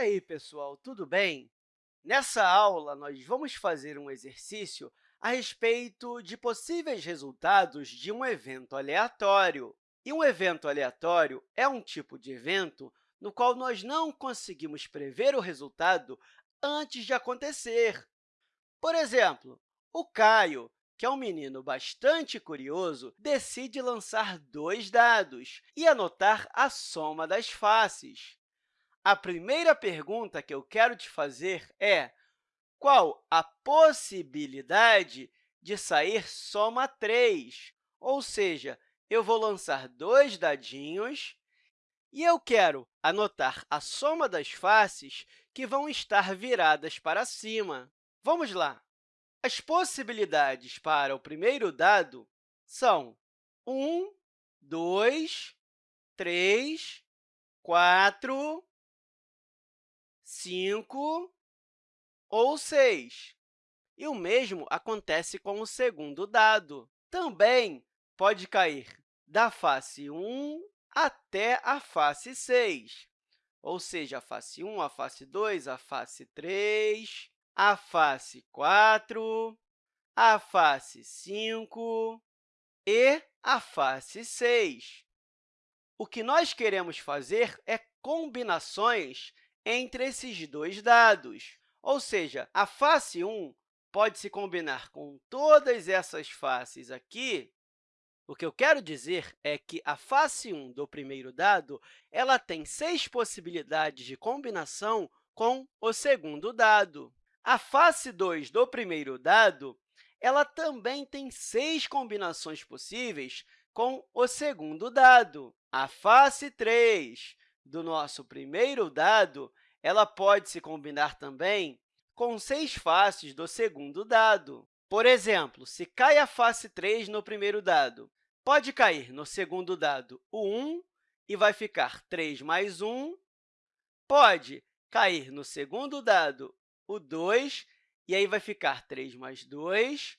aí, pessoal, tudo bem? Nessa aula, nós vamos fazer um exercício a respeito de possíveis resultados de um evento aleatório. E um evento aleatório é um tipo de evento no qual nós não conseguimos prever o resultado antes de acontecer. Por exemplo, o Caio, que é um menino bastante curioso, decide lançar dois dados e anotar a soma das faces. A primeira pergunta que eu quero te fazer é qual a possibilidade de sair soma 3? Ou seja, eu vou lançar dois dadinhos e eu quero anotar a soma das faces que vão estar viradas para cima. Vamos lá! As possibilidades para o primeiro dado são 1, 2, 3, 4, 5 ou 6. E o mesmo acontece com o segundo dado. Também pode cair da face 1 até a face 6, ou seja, a face 1, a face 2, a face 3, a face 4, a face 5 e a face 6. O que nós queremos fazer é combinações entre esses dois dados. Ou seja, a face 1 pode se combinar com todas essas faces aqui. O que eu quero dizer é que a face 1 do primeiro dado ela tem seis possibilidades de combinação com o segundo dado. A face 2 do primeiro dado ela também tem seis combinações possíveis com o segundo dado. A face 3 do nosso primeiro dado, ela pode se combinar também com seis faces do segundo dado. Por exemplo, se cai a face 3 no primeiro dado, pode cair no segundo dado o 1 e vai ficar 3 mais 1. Pode cair no segundo dado o 2 e aí vai ficar 3 mais 2.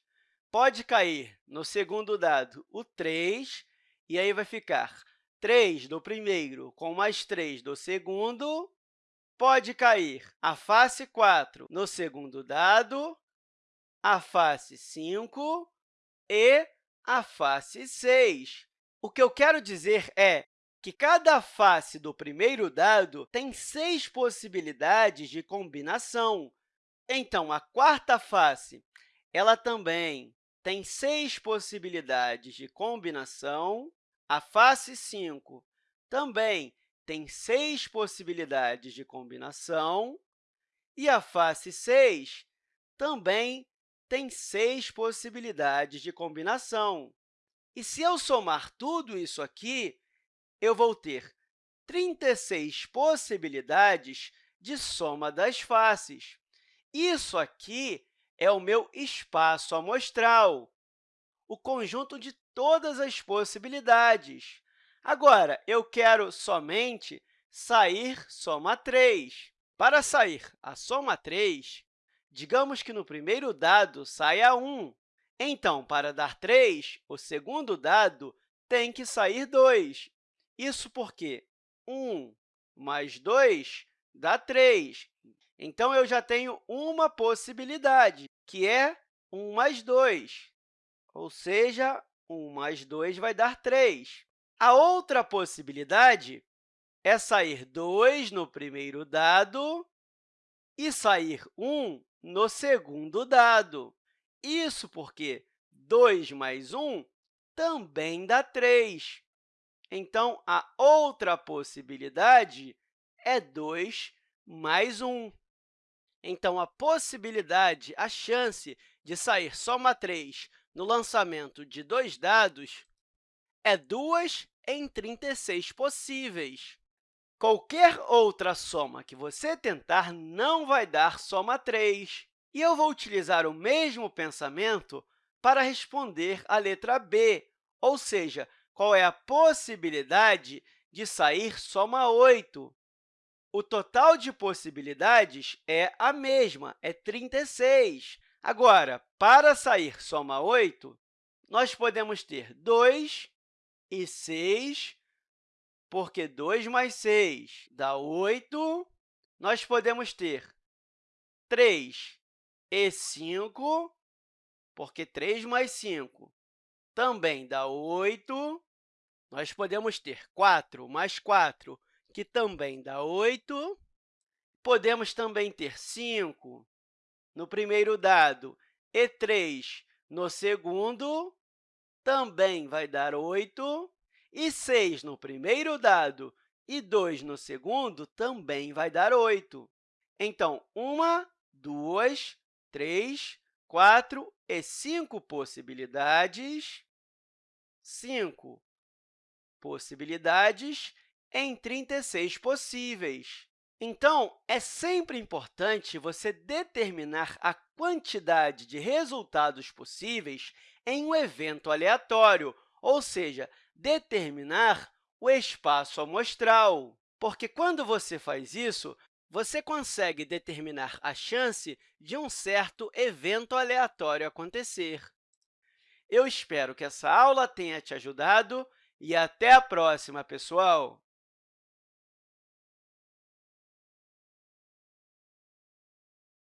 Pode cair no segundo dado o 3 e aí vai ficar 3 do primeiro com mais 3 do segundo, pode cair a face 4 no segundo dado, a face 5 e a face 6. O que eu quero dizer é que cada face do primeiro dado tem seis possibilidades de combinação. Então, a quarta face ela também tem seis possibilidades de combinação. A face 5 também tem seis possibilidades de combinação, e a face 6 também tem seis possibilidades de combinação. E se eu somar tudo isso aqui, eu vou ter 36 possibilidades de soma das faces. Isso aqui é o meu espaço amostral, o conjunto de todas as possibilidades. Agora, eu quero somente sair soma 3. Para sair a soma 3, digamos que no primeiro dado saia 1. Então, para dar 3, o segundo dado tem que sair 2. Isso porque 1 mais 2 dá 3. Então, eu já tenho uma possibilidade, que é 1 mais 2, ou seja, 1 mais 2 vai dar 3. A outra possibilidade é sair 2 no primeiro dado e sair 1 no segundo dado. Isso porque 2 mais 1 também dá 3. Então, a outra possibilidade é 2 mais 1. Então, a possibilidade, a chance de sair soma 3 no lançamento de dois dados é 2 em 36 possíveis. Qualquer outra soma que você tentar não vai dar soma 3. E eu vou utilizar o mesmo pensamento para responder a letra B, ou seja, qual é a possibilidade de sair soma 8. O total de possibilidades é a mesma, é 36. Agora, para sair soma 8, nós podemos ter 2 e 6, porque 2 mais 6 dá 8, nós podemos ter 3 e 5, porque 3 mais 5 também dá 8. Nós podemos ter 4 mais 4, que também dá 8. Podemos também ter 5 no primeiro dado e 3 no segundo, também vai dar 8. E 6 no primeiro dado e 2 no segundo também vai dar 8. Então, uma, duas, três, quatro e cinco possibilidades. Cinco possibilidades em 36 possíveis. Então, é sempre importante você determinar a quantidade de resultados possíveis em um evento aleatório, ou seja, determinar o espaço amostral, porque, quando você faz isso, você consegue determinar a chance de um certo evento aleatório acontecer. Eu espero que essa aula tenha te ajudado e até a próxima, pessoal!